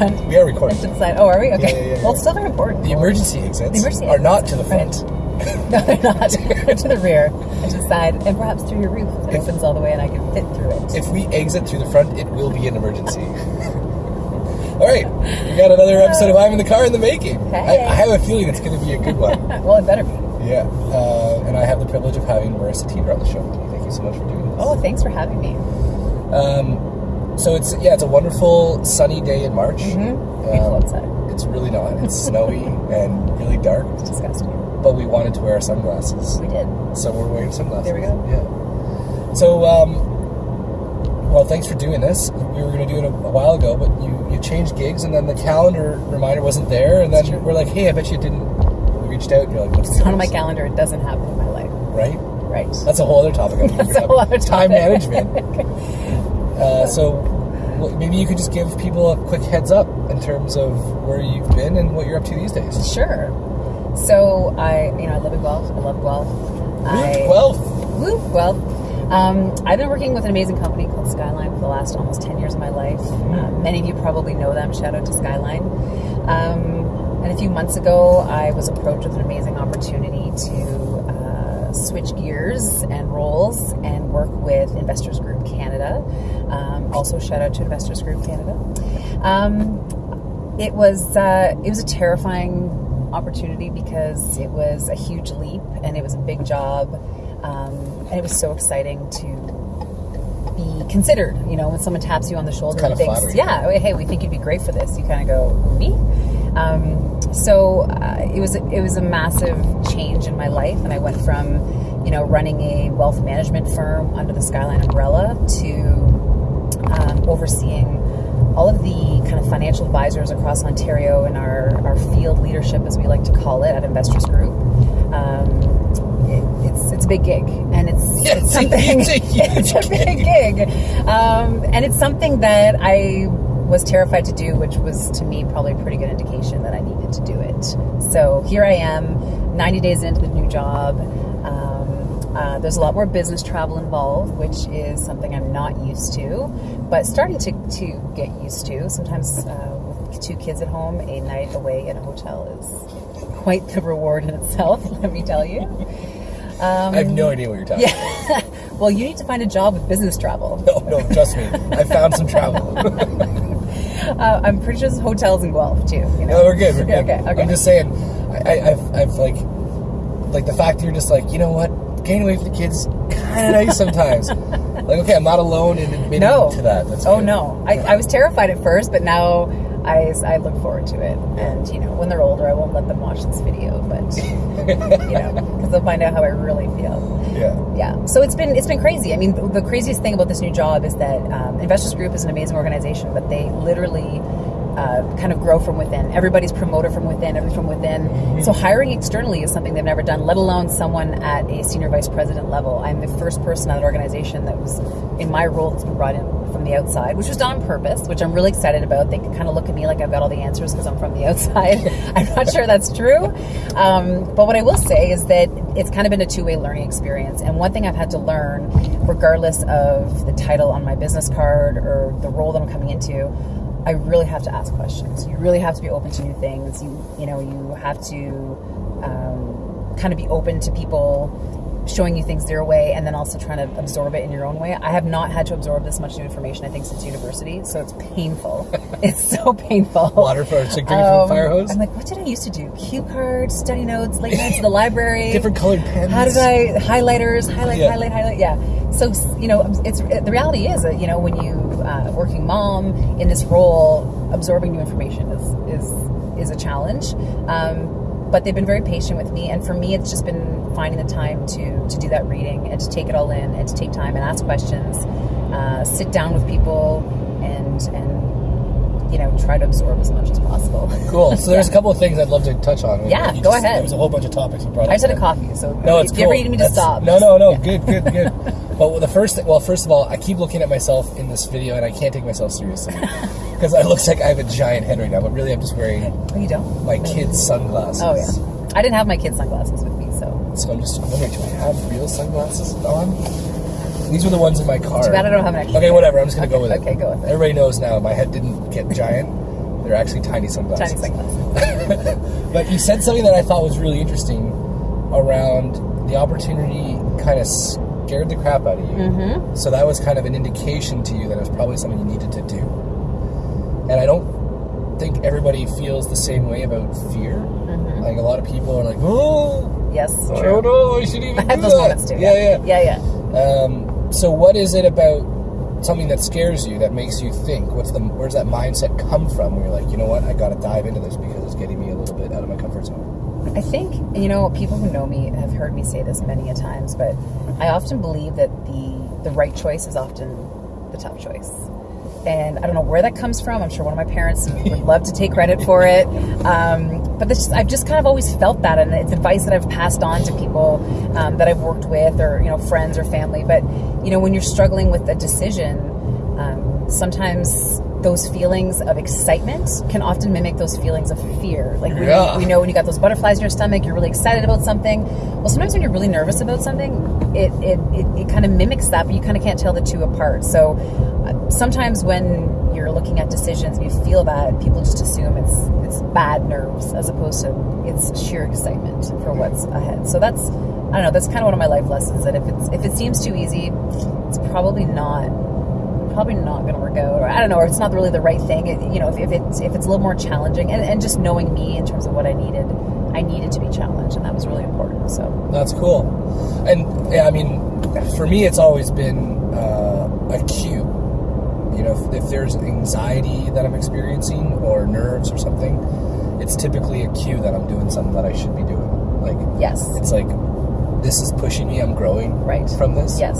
We are recording. Side. Oh, are we? Okay. Yeah, yeah, yeah, well, it's still very important. The emergency exits The emergency are not to the front. No, they're not. To the rear and to the side, and perhaps through your roof If- opens all the way and I can fit through it. If we exit through the front, it will be an emergency. All right, we got another episode of I'm in the car in the making. Hey. I, I have a feeling it's going to be a good one. well, it better be. yeah, uh, and I have the privilege of having Marissa Teeter on the show. Thank you so much for doing this. Oh, thanks for having me. Um, so it's yeah, it's a wonderful sunny day in March. Mm-hmm. Beautiful Um, outside. It's really not. It's snowy and really dark. It's disgusting. But we wanted to wear our sunglasses, We did. so we're wearing sunglasses. There we go. Yeah. So, um, well, thanks for doing this. We were going to do it a, a while ago, but you you changed gigs, and then the calendar reminder wasn't there, and then we're like, hey, I bet you didn't. We reached out, and you're like, what's It's not on my calendar. It doesn't happen in my life. Right. Right. That's a whole other topic. That's a whole other Time topic. management. uh, so well, maybe you could just give people a quick heads up in terms of where you've been and what you're up to these days. Sure. So I, you know, I live in Guelph. I love Guelph. I, Well, Woo, Guelph. Um, I've been working with an amazing company called Skyline for the last almost 10 years of my life. Um, many of you probably know them. Shout out to Skyline. Um, and a few months ago, I was approached with an amazing opportunity to uh, switch gears and roles and work with Investors Group Canada. Um, also, shout out to Investors Group Canada. Um, it was uh, it was a terrifying opportunity because it was a huge leap and it was a big job. Um, and it was so exciting to be considered you know when someone taps you on the shoulder and thinks yeah hey we think you'd be great for this. You kind of go me? Um, so uh, it was it was a massive change in my life and I went from you know running a wealth management firm under the Skyline umbrella to overseeing all of the kind of financial advisors across Ontario and our, our field leadership, as we like to call it, at Investors Group. Um, it, it's it's a big gig, and it's Yeah, it's something. it's a it's a big gig, um, and it's something that I was terrified to do, which was to me probably a pretty good indication that I needed to do it. So here I am, 90 days into the new job. Um, uh, there's a lot more business travel involved, which is something I'm not used to, but starting to, to get used to. Sometimes uh, with two kids at home, a night away in a hotel is quite the reward in itself, let me tell you. Um, I have no idea what you're talking about. yeah. well, you need to find a job with business travel. No, no, trust me. I found some travel. Uh, I'm pretty sure there's hotels in Guelph too. You know? No, we're good. We're good. Okay, okay. I'm just saying, I, I, I've, I've like, like the fact that you're just like, you know what, away from the kids, kind of nice sometimes. like, okay, I'm not alone in admitting no. to that. That's oh good. no, I, I was terrified at first, but now I, I look forward to it. And you know, when they're older, I won't let them watch this video, but you know, because they'll find out how I really feel. Yeah. Yeah, so it's been it's been crazy. I mean, the, the craziest thing about this new job is that um, Investors Group is an amazing organization, but they literally uh, kind of grow from within. Everybody's promoted from within, everything from within. So hiring externally is something they've never done, let alone someone at a senior vice president level. I'm the first person at that organization that was in my role that's been brought in from the outside, which was done on purpose, which I'm really excited about. They can kind of look at me like I've got all the answers because I'm from the outside. I'm not sure that's true. Um, but what I will say is that it's kind of been a two way learning experience. And one thing I've had to learn, regardless of the title on my business card or the role that I'm coming into, I really have to ask questions. You really have to be open to new things. You, you know, you have to um, kind of be open to people showing you things their way and then also trying to absorb it in your own way. I have not had to absorb this much new information, I think, since university, so it's painful. it's so painful. Water for drinking from Um, a fire hose. I'm like, what did I used to do? Cue cards, study notes, late nights at the library. Different colored pens. How did I highlighters, highlight, Yeah. highlight, highlight? Yeah. So you know, it's the reality is that you know when you uh, working mom in this role, absorbing new information is is is a challenge. Um, but they've been very patient with me, and for me, it's just been finding the time to to do that reading and to take it all in and to take time and ask questions, uh, sit down with people, and and you know try to absorb as much as possible. Cool. So there's a couple of things I'd love to touch on. Yeah, You go just- ahead. There was a whole bunch of topics you brought I just up had a coffee, so No, it's if cool. you ever need me to That's- stop, No, no, no. Good, good, good. but the first thing, well, first of all, I keep looking at myself in this video, and I can't take myself seriously because it looks like I have a giant head right now. But really, I'm just wearing Oh, you don't. my kids' sunglasses. Oh yeah, I didn't have my kids' sunglasses with me, so So I'm just wondering, do I have real sunglasses on? These were the ones in my car. too bad I don't have an extra. Okay, whatever. I'm just gonna go with it. Okay, go with it. Everybody knows now my head didn't get giant. They're actually tiny sunglasses. Tiny sunglasses. But you said something that I thought was really interesting around the opportunity kind of scared the crap out of you. Mm-hmm. So that was kind of an indication to you that it was probably something you needed to do. And I don't think everybody feels the same way about fear. Mm-hmm. Like a lot of people are like, oh, Yes, I true. don't know, I should even I have those that." moments too. Yeah, yeah. yeah, yeah. Um, so what is it about something that scares you that makes you think? What's the where's that mindset come from? Where you're like, you know what, I got to dive into this because it's getting me a little bit out of my comfort zone. I think you know people who know me have heard me say this many a times, but I often believe that the the right choice is often the tough choice. And I don't know where that comes from. I'm sure one of my parents would love to take credit for it. Um, but this, I've just kind of always felt that, and it's advice that I've passed on to people um, that I've worked with, or you know, friends or family. But you know, when you're struggling with a decision, um, sometimes those feelings of excitement can often mimic those feelings of fear. Like we, Yeah. we know when you got those butterflies in your stomach, you're really excited about something. Well, sometimes when you're really nervous about something, it it, it, it kind of mimics that, but you kind of can't tell the two apart. So sometimes when you're looking at decisions and you feel that, people just assume it's it's bad nerves as opposed to it's sheer excitement for what's ahead. So that's I don't know. That's kind of one of my life lessons. That if it's if it seems too easy, it's probably not probably not going to work out or i don't know or it's not really the right thing it, you know if, if it's if it's a little more challenging and, and just knowing me in terms of what i needed i needed to be challenged and that was really important so That's cool. And yeah, I mean, for me, it's always been uh, a cue. You know, if, if there's anxiety that I'm experiencing or nerves or something, it's typically a cue that I'm doing something that I should be doing. Like, yes it's like this is pushing me. I'm growing Right. from this. yes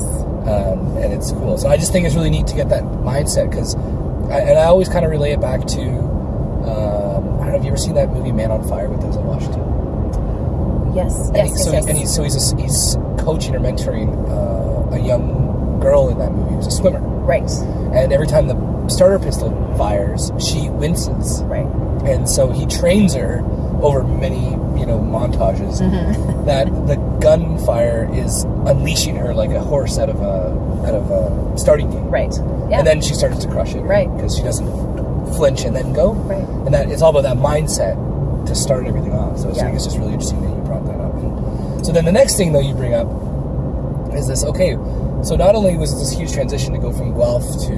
um, and it's cool. So I just think it's really neat to get that mindset because, and I always kind of relay it back to, um, I don't know, have you ever seen that movie Man on Fire with Denzel Washington? yes And, yes, he, yes, so, yes. He, and he's so he's a, he's coaching or mentoring uh, a young girl in that movie who's a swimmer, right and every time the starter pistol fires, she winces, right. And so he trains her over many you know montages Mm-hmm. that the gunfire is unleashing her like a horse out of a out of a starting gate right. Yeah. And then she starts to crush it. Right. because she doesn't flinch and then go. Right. and that it's all about that mindset to start everything off. So I Yeah. think it's just really interesting that you brought that up. And so then the next thing though you bring up is this okay so not only was this huge transition to go from Guelph to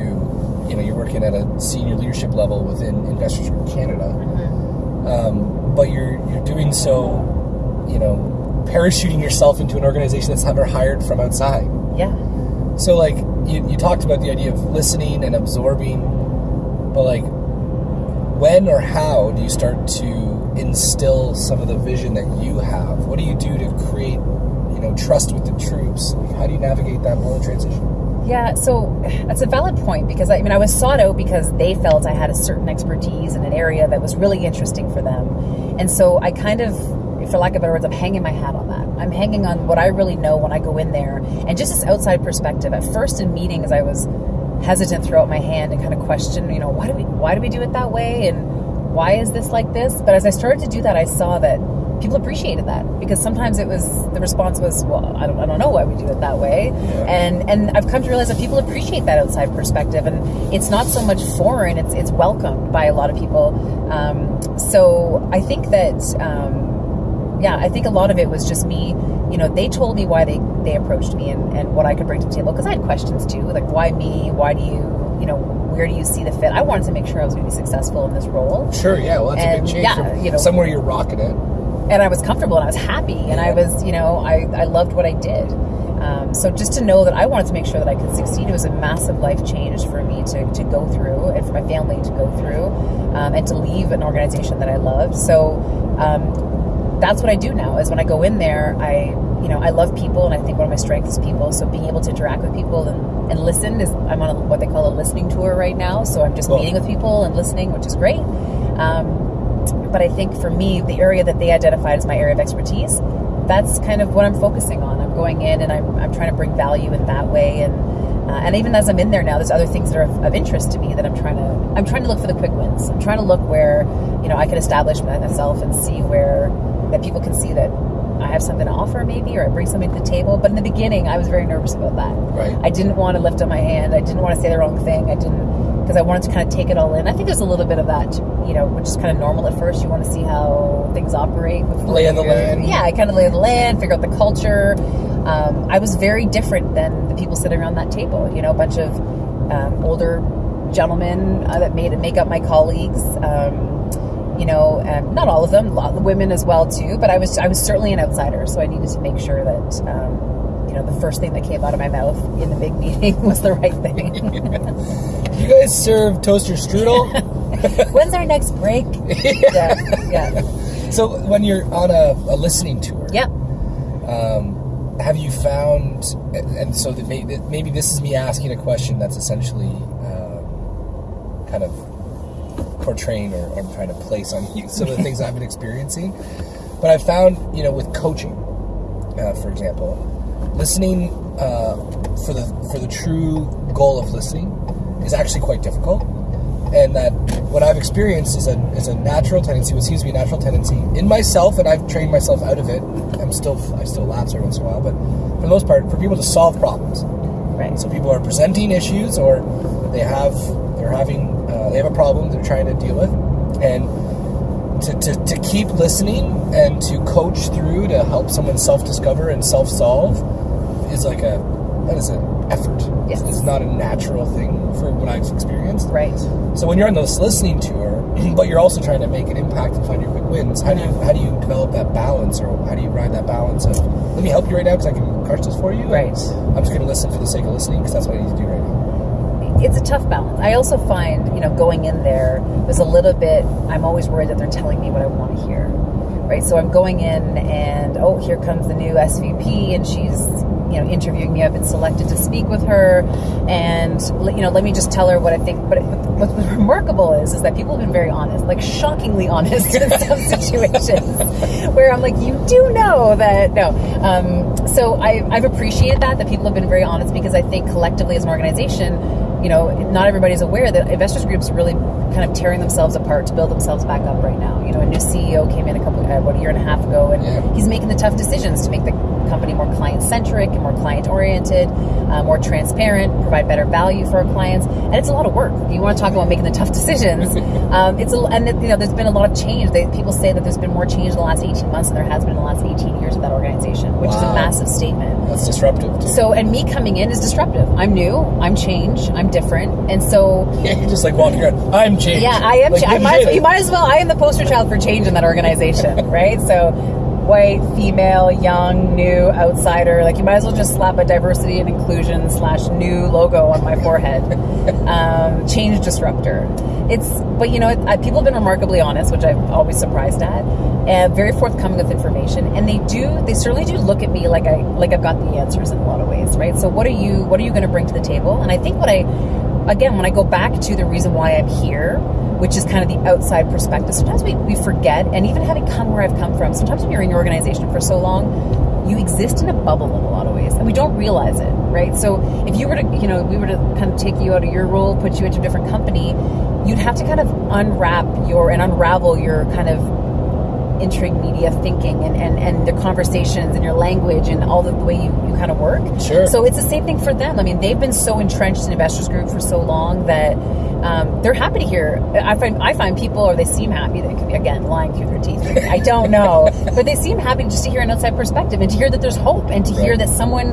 you know you're working at a senior leadership level within Investors Group Canada Mm-hmm. um, but you're you're doing so you know parachuting yourself into an organization that's never hired from outside yeah so like you, you talked about the idea of listening and absorbing, but like when or how do you start to instill some of the vision that you have? What do you do to create, know, trust with the troops? How do you navigate that whole transition? Yeah, so that's a valid point because I, I mean I was sought out because they felt I had a certain expertise in an area that was really interesting for them, and so I kind of, for lack of better words, I'm hanging my hat on that. I'm hanging on what I really know when I go in there, and just this outside perspective. At first in meetings, I was hesitant, throw out my hand, and kind of question, you know, why do we why do we do it that way, and why is this like this? But as I started to do that, I saw that people appreciated that because sometimes it was the response was, well, I don't, I don't know why we do it that way, and and I've come to realize that people appreciate that outside perspective, and it's not so much foreign; it's it's welcomed by a lot of people. Um, so I think that. Um, yeah, I think a lot of it was just me. You know, they told me why they, they approached me and, and what I could bring to the table because I had questions too, like why me? Why do you, you know, where do you see the fit? I wanted to make sure I was going to be successful in this role, Sure, yeah, well, that's a And, big change. yeah, you know- somewhere you're rocking it. And I was comfortable and I was happy and I was, you know, I, I loved what I did. Um, so just to know that I wanted to make sure that I could succeed, it was a massive life change for me to, to go through and for my family to go through um, and to leave an organization that I loved. So um, that's what I do now is when I go in there, I, you know, I love people and I think one of my strengths is people. So being able to interact with people and, and listen is, I'm on a, what they call a listening tour right now. So I'm just Cool. meeting with people and listening, which is great. Um, but I think for me, the area that they identified as my area of expertise, that's kind of what I'm focusing on. I'm going in and I'm, I'm trying to bring value in that way. And uh, and even as I'm in there now, there's other things that are of, of interest to me that I'm trying to I'm trying to look for the quick wins. I'm trying to look where you know I can establish myself and see where that people can see that I have something to offer maybe or I bring something to the table. But in the beginning, I was very nervous about that. Right. I didn't want to lift up my hand. I didn't want to say the wrong thing. I didn't because I wanted to kind of take it all in. I think there's a little bit of that, you know, which is kind of normal at first. You want to see how things operate. Before Lay of the land. Yeah, I kind of lay of the land, figure out the culture. Um, I was very different than the people sitting around that table. You know, a bunch of um, older gentlemen uh, that made it make up my colleagues. Um, you know, and not all of them, a lot of women as well too. But I was I was certainly an outsider, so I needed to make sure that um, you know the first thing that came out of my mouth in the big meeting was the right thing. You guys serve toaster strudel? When's our next break? yeah, yeah, so when you're on a, a listening tour, yeah. um, have you found, and so that may, that maybe this is me asking a question that's essentially um, kind of portraying or, or trying to place on you some of the things I've been experiencing. But I've found, you know, with coaching, uh, for example, listening uh, for the for the true goal of listening is actually quite difficult. And that what I've experienced is a is a natural tendency, what seems to be a natural tendency in myself, and I've trained myself out of it. I'm still I still lapse every once in a while, but for the most part, for people to solve problems. Right. So people are presenting issues, or they have they're having uh, they have a problem they're trying to deal with, and to, to, to keep listening and to coach through to help someone self discover and self solve is like a that is an effort. Yes. It's not a natural thing for what I've experienced. Right. So when you're on this listening tour, but you're also trying to make an impact and find your quick wins, how do you how do you develop that balance, or how do you ride that balance of let me help you right now because I can crush this for you. Right. I'm just going to listen for the sake of listening because that's what I need to do right now. it's a tough balance. I also find, you know, going in there, was a little bit, I'm always worried that they're telling me what I want to hear. Right? So I'm going in and, oh, here comes the new SVP and she's, you know, interviewing me. I've been selected to speak with her. And, you know, let me just tell her what I think. But what's remarkable is, is that people have been very honest, like shockingly honest in some situations where I'm like, you do know that, no. Um, so I, I've appreciated that, that people have been very honest because I think collectively as an organization, you know, not everybody's aware that investors groups are really kind of tearing themselves apart to build themselves back up right now. You know, a new CEO came in a couple, uh, about a year and a half ago, and Yeah. he's making the tough decisions to make the company more client centric and more client oriented, uh, more transparent, provide better value for our clients, and it's a lot of work. If you want to talk about making the tough decisions, um, it's a, and you know, there's been a lot of change. They, people say that there's been more change in the last 18 months than there has been in the last 18 years of that organization, which is a massive statement. That's disruptive. Too. So, and me coming in is disruptive. I'm new, I'm change, I'm different, and so yeah, you're just like walking around. I'm changed. yeah, I am. Like, cha- I might, you might as well. I am the poster child for change in that organization, right? So, white, female, young, new, outsider. Like you might as well just slap a diversity and inclusion slash new logo on my forehead. Um, change disruptor. It's, but you know, it, I, people have been remarkably honest, which I'm always surprised at, and very forthcoming with information. And they do, they certainly do look at me like I, like I've got the answers in a lot of ways, right? So, what are you, what are you going to bring to the table? And I think what I again, when I go back to the reason why I'm here, which is kind of the outside perspective, sometimes we, we forget, and even having come where I've come from, sometimes when you're in your organization for so long, you exist in a bubble in a lot of ways, and we don't realize it, right? So if you were to, you know, we were to kind of take you out of your role, put you into a different company, you'd have to kind of unwrap your and unravel your kind of intrigue media thinking and, and, and the conversations and your language and all the, the way you, you kind of work. Sure. So it's the same thing for them. I mean, they've been so entrenched in investors group for so long that um, they're happy to hear. I find I find people, or they seem happy. They could be again lying through their teeth. I don't know, but they seem happy just to hear an outside perspective and to hear that there's hope and to hear that someone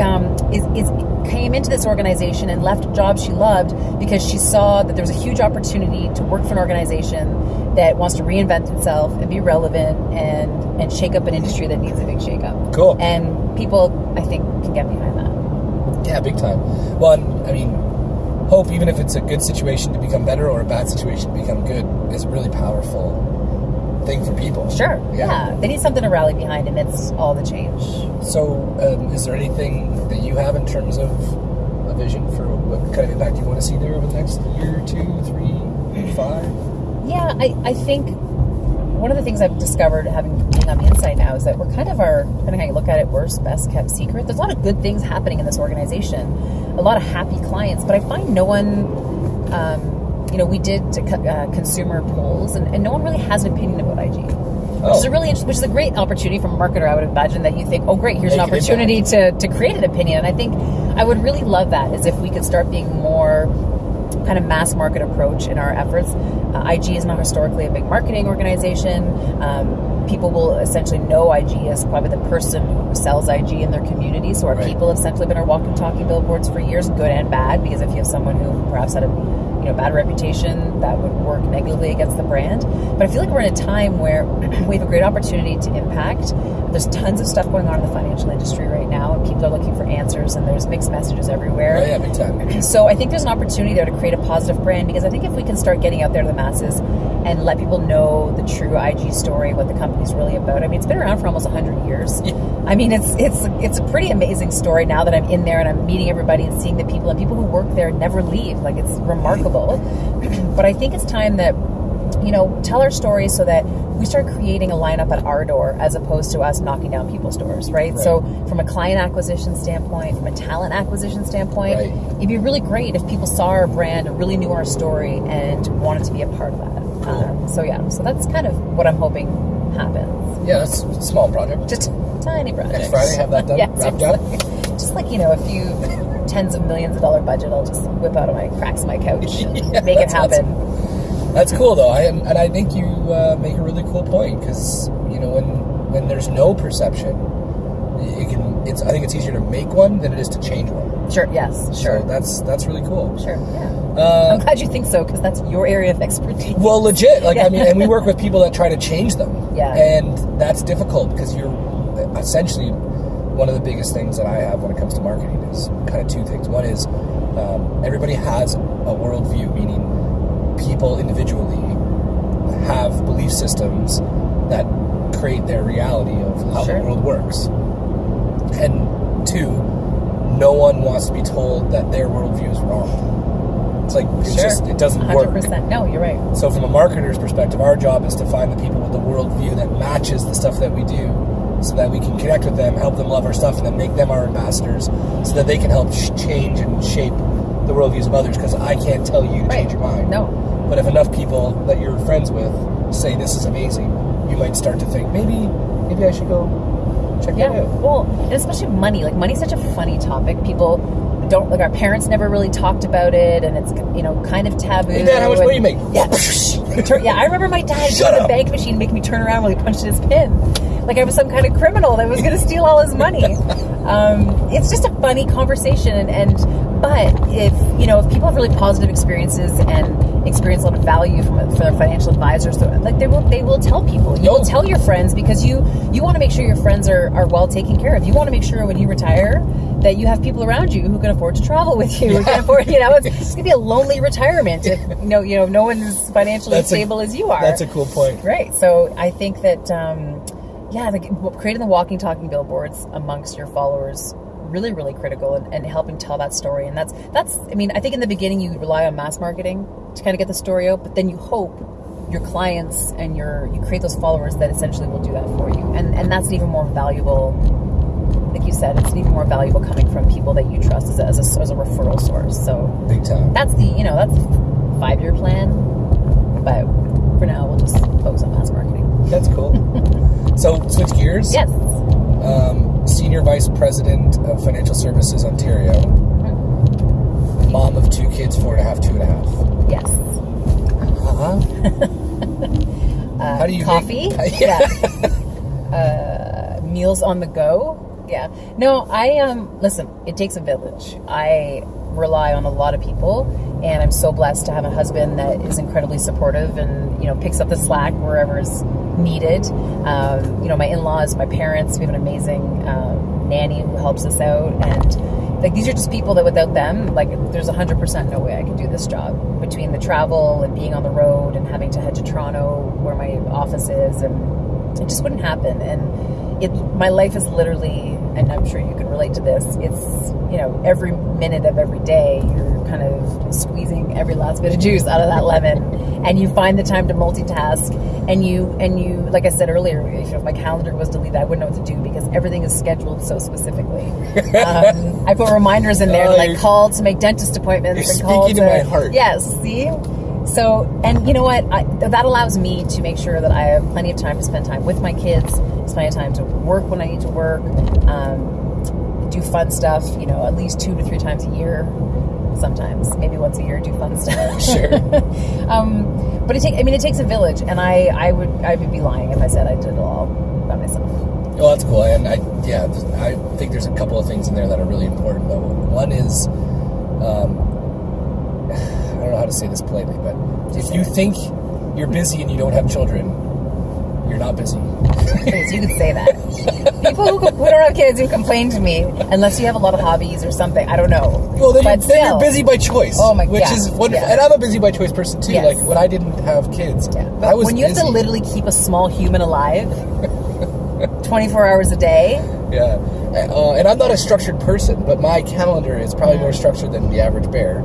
um, is, is came into this organization and left a job she loved because she saw that there was a huge opportunity to work for an organization that wants to reinvent itself and be relevant and and shake up an industry that needs a big shake up. Cool. And people, I think, can get behind that. Yeah, big time. Well, I mean, hope, even if it's a good situation to become better or a bad situation to become good, is a really powerful thing for people. Sure. Yeah. Yeah. They need something to rally behind amidst all the change. So, um, is there anything that you have in terms of a vision for what kind of impact you want to see there over the next year, two, three, five? Yeah, I, I think one of the things I've discovered having on the inside now is that we're kind of our, depending how you look at it, worst, best kept secret. There's a lot of good things happening in this organization, a lot of happy clients, but I find no one, um, you know, we did uh, consumer polls, and, and no one really has an opinion about IG. Which is Oh. a really interesting, which is a great opportunity from a marketer. I would imagine that you think, oh, great, here's Make an opportunity to, to create an opinion. And I think I would really love that, is if we could start being more kind of mass market approach in our efforts. Uh, IG is not historically a big marketing organization. Um, people will essentially know IG as probably the person who sells IG in their community. So our Right. people have essentially been our walking, talking billboards for years, good and bad. Because if you have someone who perhaps had a you know bad reputation, that would work negatively against the brand. But I feel like we're in a time where we have a great opportunity to impact. There's tons of stuff going on in the financial industry right now, and people are looking for answers, and there's mixed messages everywhere. Oh yeah, big time. So I think there's an opportunity there to create a positive brand because I think if we can start getting out there to the masses and let people know the true IG story, what the company's really about. I mean, it's been around for almost 100 years. I mean, it's it's it's a pretty amazing story now that I'm in there and I'm meeting everybody and seeing the people and people who work there never leave. Like it's remarkable. but I think it's time that you know, tell our story so that we start creating a lineup at our door as opposed to us knocking down people's doors, right? Right. So, from a client acquisition standpoint, from a talent acquisition standpoint, Right. it'd be really great if people saw our brand, really knew our story, and wanted to be a part of that. Um, so, yeah, so that's kind of what I'm hoping happens. Yeah, that's a small project. Just tiny projects. Next Friday, have that done, yeah, wrapped up? seriously. Just like, you know, a few tens of millions of dollar budget, I'll just whip out of my cracks of my couch and Yeah, make it happen. That's cool though, I, and, and I think you uh, make a really cool point because you know when when there's no perception, it can. It's I think it's easier to make one than it is to change one. Sure, yes, sure. So that's that's really cool. Sure, yeah. Uh, I'm glad you think so because that's your area of expertise. Well, legit. Like Yeah. I mean, and we work with people that try to change them. Yeah. And that's difficult because you're essentially one of the biggest things that I have when it comes to marketing is kind of two things. One is um, everybody has a worldview, meaning people individually have belief systems that create their reality of how Sure. the world works. And two, no one wants to be told that their worldview is wrong. It's like it's Sure. just it doesn't work. 100%. No, you're right. So, from a marketer's perspective, our job is to find the people with the worldview that matches the stuff that we do, so that we can connect with them, help them love our stuff, and then make them our ambassadors, so that they can help sh- change and shape the worldviews of others. Because I can't tell you to Right. change your mind. No. But if enough people that you're friends with say this is amazing, you might start to think maybe, maybe I should go check Yeah. that out. Well, and especially money. Like money's such a funny topic. People don't like our parents never really talked about it, and it's you know kind of taboo. Hey, Dad, how much money you make? Yeah. Yeah, I remember my dad Shut to the bank machine and making me turn around while he punched his pin. Like I was some kind of criminal that was going to steal all his money. Um, it's just a funny conversation, and, and but if you know if people have really positive experiences and experience a lot of value from from their financial advisors, so like they will they will tell people. You No. will tell your friends because you you want to make sure your friends are, are well taken care of. You want to make sure when you retire that you have people around you who can afford to travel with you. Who can afford, you know, it's, it's gonna be a lonely retirement if you know you know no one's financially That's a- stable as you are. That's a cool point. Right. So I think that, um, yeah, the, creating the walking, talking billboards amongst your followers really, really critical and, and helping tell that story. And that's that's. I mean, I think in the beginning you rely on mass marketing to kind of get the story out, but then you hope your clients and your you create those followers that essentially will do that for you. And and that's even more valuable. Like you said, it's even more valuable coming from people that you trust as a, as a, as a referral source. So Big time. that's the you know that's five year plan. But for now, we'll just focus on mass marketing. That's cool. so, switch gears. Yes. um, Senior Vice President of Financial Services Ontario, mom of two kids, four and a half, two and a half. Yes. Uh-huh. Uh, How do you coffee? make- yeah. uh, meals on the go. Yeah. No, I um listen. It takes a village. I rely on a lot of people, and I'm so blessed to have a husband that is incredibly supportive and you know picks up the slack wherever is needed. Um, you know, my in-laws, my parents. We have an amazing um, nanny who helps us out, and like these are just people that without them, like there's 100% no way I could do this job. Between the travel and being on the road and having to head to Toronto, where my office is, and it just wouldn't happen. And it, my life is literally, and I'm sure you can relate to this. It's you know every minute of every day you're kind of squeezing every last bit of juice out of that lemon, and you find the time to multitask. And you and you, like I said earlier, if, if my calendar was deleted, I wouldn't know what to do because everything is scheduled so specifically. Um, I put reminders in there, to, like call to make dentist appointments. You're and call speaking to my heart. Yes, see. So, and you know what? I, that allows me to make sure that I have plenty of time to spend time with my kids, plenty of time to work when I need to work, um, do fun stuff. You know, at least two to three times a year. Sometimes. Maybe once a year, do fun stuff. Sure. um, but it take, I mean, it takes a village, and I, I would, I would be lying if I said I did it all by myself. Well, that's cool, and I yeah, I think there's a couple of things in there that are really important. Though one is, um, I don't know how to say this politely, but if you think you're busy and you don't have children, you're not busy. Please, you could say that. People who, who don't have kids who complain to me, unless you have a lot of hobbies or something. I don't know. Well, then, you're, then you're busy by choice. Oh my- god. Which yeah, is wonderful, yeah. and I'm a busy by choice person too. Yes. Like when I didn't have kids, Yeah. I was when you have to literally keep a small human alive 24 hours a day, Yeah, uh, and I'm not a structured person, but my calendar is probably more structured than the average bear.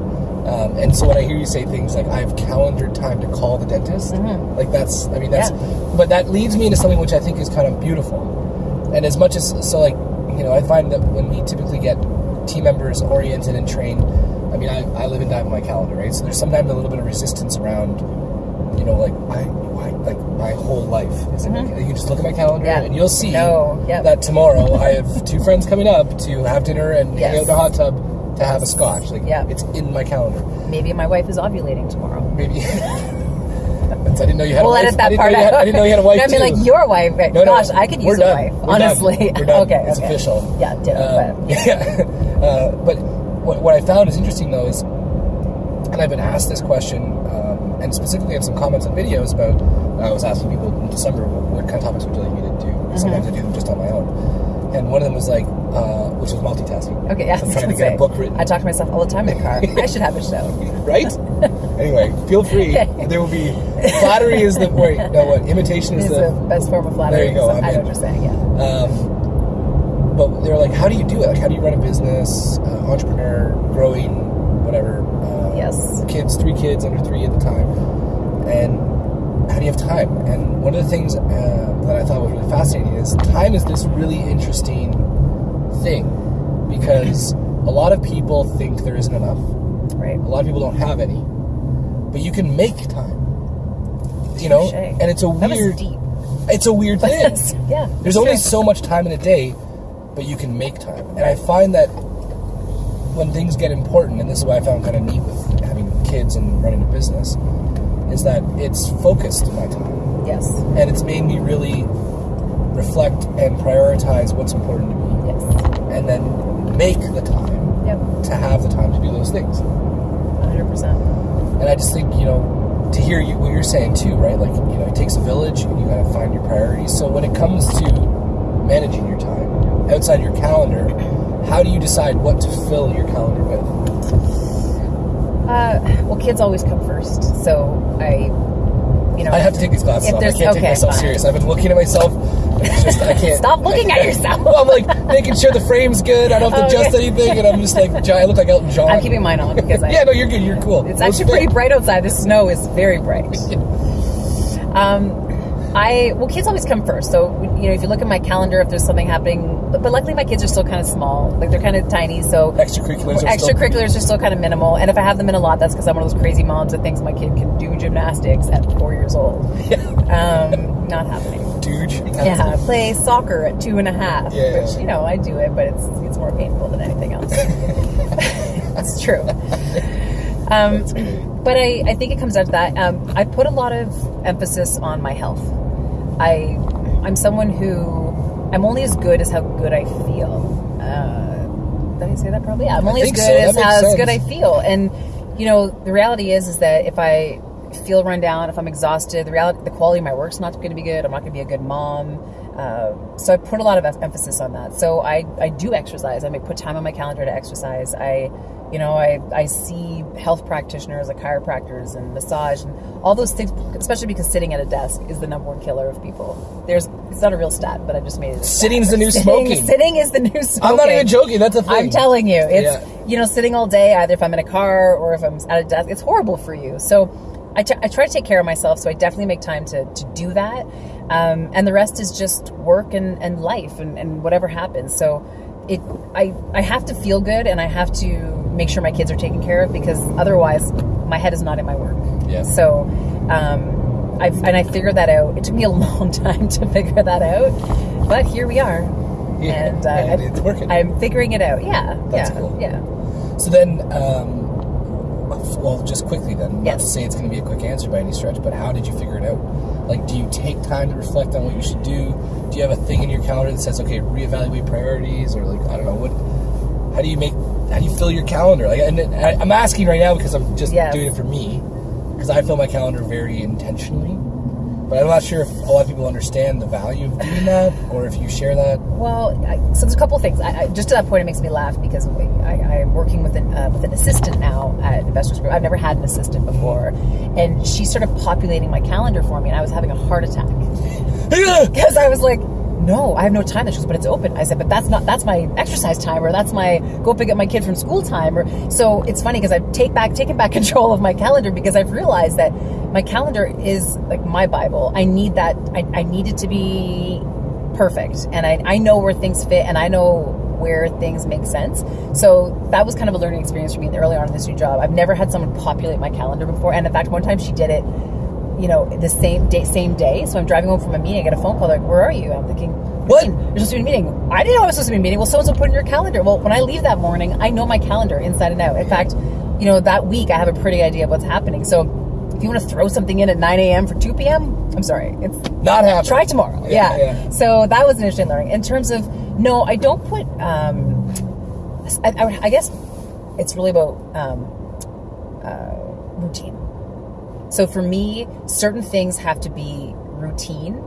Um, and so when I hear you say things like "I've calendared time to call the dentist," like that's, I mean, that's, Yeah. but that leads me into something which I think is kind of beautiful. And as much as so, like you know, I find that when we typically get team members oriented and trained, I mean, I, I live and die by my calendar, right? So there's sometimes a little bit of resistance around, you know, like I, why, like my whole life. Is it, You can just look at my calendar Mm-hmm. Yeah. and you'll see No, yeah. that tomorrow I have two friends coming up to have dinner and hang out in the hot tub to have a scotch. Like Yeah. it's in my calendar. maybe my wife is ovulating tomorrow. Maybe. I didn't know you had We'll a wife. edit I that didn't had, out. I didn't know you had a wife No, I mean, too. like your wife. No, no, Gosh, I could use a done. wife. We're done. honestly. We're done. okay, It's okay. official. Yeah, ditto. Um, but yeah. Uh, but what, what I found is interesting though is, and I've been asked this question, um, and specifically in some comments and videos about. I was asking people in December what, what kind of topics would you like me to do. Mm-hmm. Sometimes I do them just on my own, and one of them was like, uh, which was multitasking. okay, yeah. I I'm trying to get say, a book written. I talk to myself all the time in the car. I should have a show. right? anyway, feel free. There will be flattery is the wait. No, what imitation is It's the the best form of flattery. There you go, So I'm I know what you're saying. Yeah. Um, but they're like, how do you do it? Like, how do you run a business, uh, entrepreneur, growing, whatever? Uh, Yes. Kids, three kids under three at the time, and how do you have time? And one of the things uh, that I thought was really fascinating is time is this really interesting thing because a lot of people think there isn't enough. Right. A lot of people don't have any, but you can make time. You know, Touché. and it's a That was weird. deep. It's a weird thing. Yeah. There's only true. so much time in a day, but you can make time. And I find that when things get important, and this is why I found kind of neat with having kids and running a business, is that it's focused my time. Yes. And it's made me really reflect and prioritize what's important to me. Yes. And then make the time Yep. to have the time to do those things. 100%. And I just think, you know, to hear you, what you're saying too, right? Like, you know, it takes a village and you got to find your priorities. So when it comes to managing your time outside your calendar, how do you decide what to fill your calendar with? Uh, well, kids always come first. So I, you know, I have to take these glasses off. I can't take myself fine. serious. I've been looking at myself. It's just, I can't. Stop looking at yourself. well, I'm like making sure the frame's good. I don't have to adjust okay. anything. And I'm just like, I look like Elton John. I'm keeping mine on because I, yeah, no, you're good. You're cool. It's actually pretty bright outside. The snow is very bright. Um, I well, kids always come first. So you know, if you look at my calendar, if there's something happening, but, but luckily my kids are still kind of small. Like they're kind of tiny, so Extracurriculars are still- are still kind of minimal. And if I have them in a lot, that's because I'm one of those crazy moms that thinks my kid can do gymnastics at four years old. Um, not happening. Dude. Yeah, play soccer at two and a half, Yeah. which you know I do it, but it's it's more painful than anything else. that's true. Um, but I, I think it comes down to that. Um, I put a lot of emphasis on my health. I I'm someone who I'm only as good as how good I feel. Uh, did I say that probably? Yeah, I'm only as good so. As how as sense. good I feel. And you know, the reality is is that if I feel run down, if I'm exhausted, the reality, the quality of my work's not going to be good. I'm not going to be a good mom. Uh, so I put a lot of emphasis on that. So I, I do exercise. I may put time on my calendar to exercise. I, you know, I, I see health practitioners, like chiropractors and massage and all those things, especially because sitting at a desk is the number one killer of people. There's, it's not a real stat, but I just made it. Sitting's the new Sitting- smoking. Sitting is the new smoking. I'm not even joking. That's a thing. I'm telling you, it's Yeah. you know sitting all day. Either if I'm in a car or if I'm at a desk, it's horrible for you. So I, t- I try to take care of myself. So I definitely make time to to do that. Um, and the rest is just work and, and life and, and whatever happens. So it I I have to feel good and I have to make sure my kids are taken care of because otherwise my head is not in my work. Yeah. So. Um, I've, and I figured that out. It took me a long time to figure that out, but here we are Yeah, and uh, and it's working. I'm figuring it out. Yeah, That's yeah, cool. yeah. So then, um, well, just quickly then. Not to say it's going to be a quick answer by any stretch, but how did you figure it out? Like, do you take time to reflect on what you should do? Do you have a thing in your calendar that says, okay, reevaluate priorities, or like, I don't know, what? How do you make? How do you fill your calendar? Like, and I, I'm asking right now because I'm just Yes. doing it for me, because I fill my calendar very intentionally. But I'm not sure if a lot of people understand the value of doing that, or if you share that. Well, I, so there's a couple of things. I, I, just to that point, it makes me laugh because I, I'm working with an uh, with an assistant now at Investors Group. I've never had an assistant before, and she started populating my calendar for me, and I was having a heart attack because I was like, "No, I have no time." She goes, "But it's open." I said, "But that's not that's my exercise time, or that's my go pick up my kid from school time." Or so it's funny because I've take back taken back control of my calendar because I've realized that my calendar is like my Bible. I need that. I, I need it to be perfect, and I I know where things fit, and I know where things make sense. So that was kind of a learning experience for me early on in this new job. I've never had someone populate my calendar before, and in fact, one time she did it you know, the same day, same day. So I'm driving home from a meeting. I get a phone call. Like, where are you? I'm thinking, What? You're supposed to be in a meeting. I didn't know I was supposed to be in a meeting. Well, so and so put in your calendar. Well, when I leave that morning, I know my calendar inside and out. In fact, you know, that week I have a pretty idea of what's happening. So if you want to throw something in at 9 a.m. for 2 p.m., I'm sorry. It's Not happening. try tomorrow. Yeah, Yeah. yeah. So that was an interesting learning. In terms of no, I don't put. Um, I, I, I guess it's really about um, uh, routine. So for me, certain things have to be routine.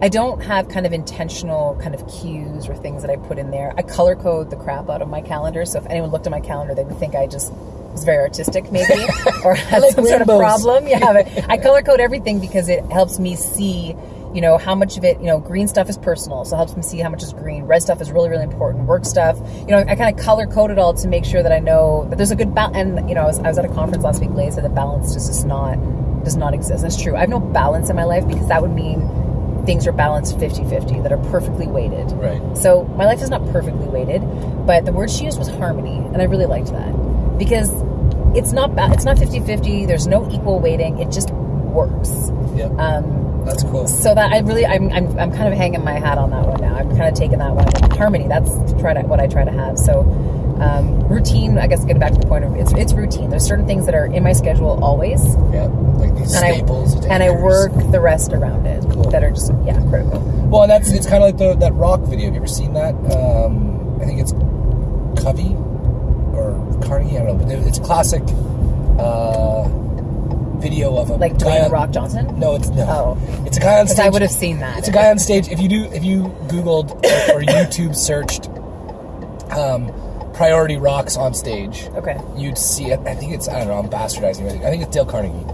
I don't have kind of intentional kind of cues or things that I put in there. I color code the crap out of my calendar. So if anyone looked at my calendar, they would think I just was very artistic, maybe, or had like some sort of problem. Yeah, but I color code everything because it helps me see, you know, how much of it, you know, green stuff is personal, so it helps me see how much is green. Red stuff is really, really important. Work stuff, you know, I kind of color code it all to make sure that I know that there's a good balance. And you know, I was, I was at a conference last week. Lay said the balance just is not does not exist. That's true. I have no balance in my life because that would mean things are balanced 50-50 that are perfectly weighted. Right. So my life is not perfectly weighted, but the word she used was harmony, and I really liked that because it's not ba- it's not 50-50. There's no equal weighting. It just works. Yep. Um, That's cool. so that I really I'm, I'm I'm kind of hanging my hat on that one now. I'm kind of taking that one harmony. That's try to, what I try to have. So um, routine. I guess getting back to the point of it's it's routine. There's certain things that are in my schedule always, Yeah. Like these and staples. I and I work the rest around it Cool. that are just yeah critical. Well, and that's it's kind of like the, that rock video. Have you ever seen that? Um, I think it's Covey or Carnegie. I don't know, but it's a classic uh, video of a Like guy Dwayne Rock Johnson. No, it's no. Oh. It's a guy on stage. I would have seen that. It's a guy on stage. If you do, if you Googled or, or YouTube searched um, priority rocks on stage, Okay. you'd see it. I think it's I don't know. I'm bastardizing. I think it's Dale Carnegie.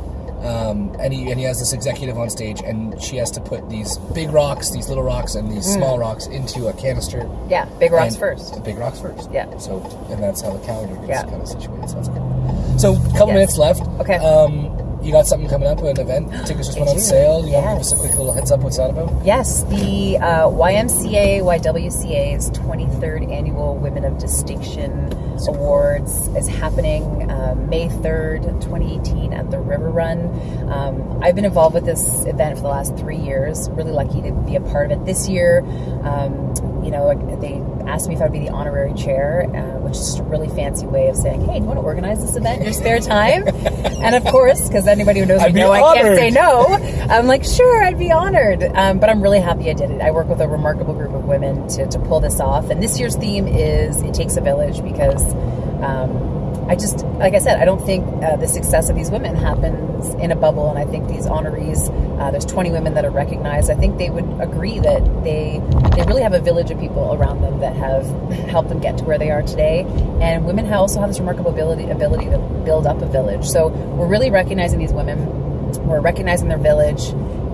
Um, and he and he has this executive on stage, and she has to put these big rocks, these little rocks, and these small rocks into a canister. Yeah, big rocks first. Big rocks first. Yeah. So and that's how the calendar gets Yeah. kind of situated. So that's cool. So a couple Yes. minutes left. Okay. Um, you got something coming up, an event? Tickets just went on sale. You want to give us a quick little heads up? What's that about? Yes, the uh, YMCA YWCA's 23rd Annual Women of Distinction Awards is happening um, May 3rd, 2018, at the River Run. Um, I've been involved with this event for the last three years. Really lucky to be a part of it this year. Um, you know, they asked me if I'd be the honorary chair, uh, which is just a really fancy way of saying, "Hey, do you want to organize this event in your spare time?" and of course, because anybody who knows I'd me know I can't say no. I'm like, sure, I'd be honored. Um, but I'm really happy I did it. I work with a remarkable group of women to, to pull this off. And this year's theme is It Takes a Village because um, I just, like I said, I don't think uh, the success of these women happens in a bubble. And I think these honorees, uh, there's 20 women that are recognized. I think they would agree that they, they really have a village of people around them that have helped them get to where they are today. And women also have this remarkable ability, ability to build up a village. So we're really recognizing these women we're recognizing their village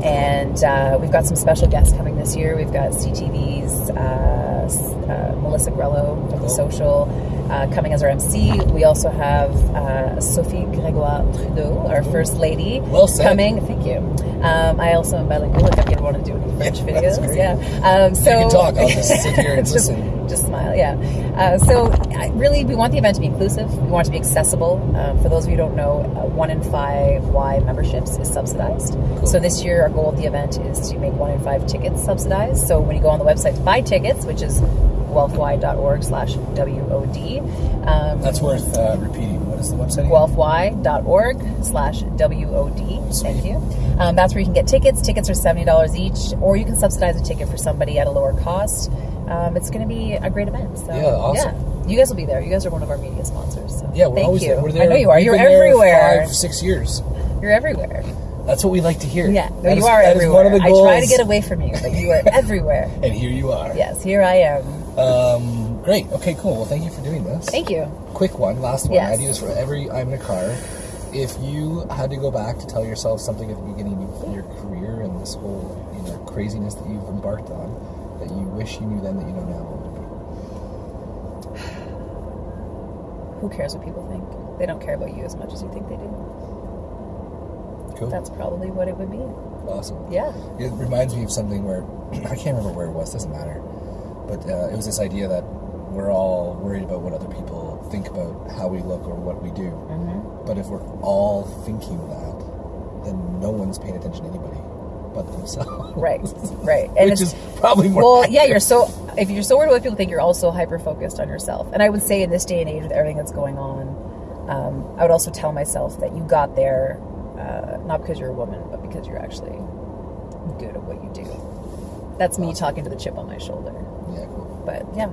and uh, we've got some special guests coming this year we've got ctv's uh, uh, melissa grelo from the social uh, coming as our mc we also have uh, sophie gregoire trudeau our first lady Well coming thank you um, i also am bilingual if i want to do any french videos yeah um, so can talk, I'll just sit here and Just- listen. just smile, yeah. Uh, so, I- really, we want the event to be inclusive. We want it to be accessible. Um, for those of you who don't know, uh, one in five Y memberships is subsidized. So, this year, our goal of the event is to make one in five tickets subsidized. So, when you go on the website to buy tickets, which is guelphy.org slash WOD. Um, That's worth uh, repeating. What is the website? guelphy.org slash WOD. Thank you. Um, that's where you can get tickets. Tickets are $70 each, or you can subsidize a ticket for somebody at a lower cost. Um, it's going to be a great event. So, Yeah, awesome. yeah. You guys will be there. You guys are one of our media sponsors. So Yeah, we're thank always you. there. We're there. I know you are. We've You're everywhere. Five, six years. You're everywhere. That's what we like to hear. Yeah, no, you is- are that is everywhere. one of the I try to get away from you, but you are everywhere. And here you are. Yes, here I am. Um, great. Okay, cool. Well, thank you for doing this. Thank you. Quick one, last one. Yes. I do this for every I'm in a car. If you had to go back to tell yourself something at the beginning of your career and this whole you know craziness that you've embarked on, that you wish you knew then that you know now, what would it be? Who cares what people think? They don't care about you as much as you think they do. Cool. That's probably what it would be. awesome. Yeah. It reminds me of something where I can't remember where it was. Doesn't matter. But uh, it was this idea that we're all worried about what other people think about how we look or what we do. Mm-hmm. But if we're all thinking that, then no one's paying attention to anybody but themselves. Right. Right. And Which it's is probably more. well, yeah. You're so if you're so worried about what people think, you're also hyper focused on yourself. And I would say in this day and age, with everything that's going on, um, I would also tell myself that you got there uh, not because you're a woman, but because you're actually good at what you do. That's me talking to the chip on my shoulder. Yeah. But yeah,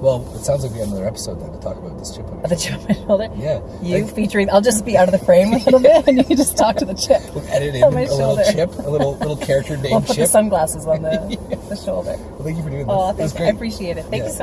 Well, it sounds like we have another episode then to talk about this chip. on your the chip shoulder. Yeah. You Like- featuring, I'll just be out of the frame a little bit, and you can just talk to the chip. We'll edit in a little chip, a little little character We'll named put the Chip. sunglasses on the, the shoulder. Well, thank you for doing oh, this. Oh, thank you. great. I appreciate it. Thank Yeah. you so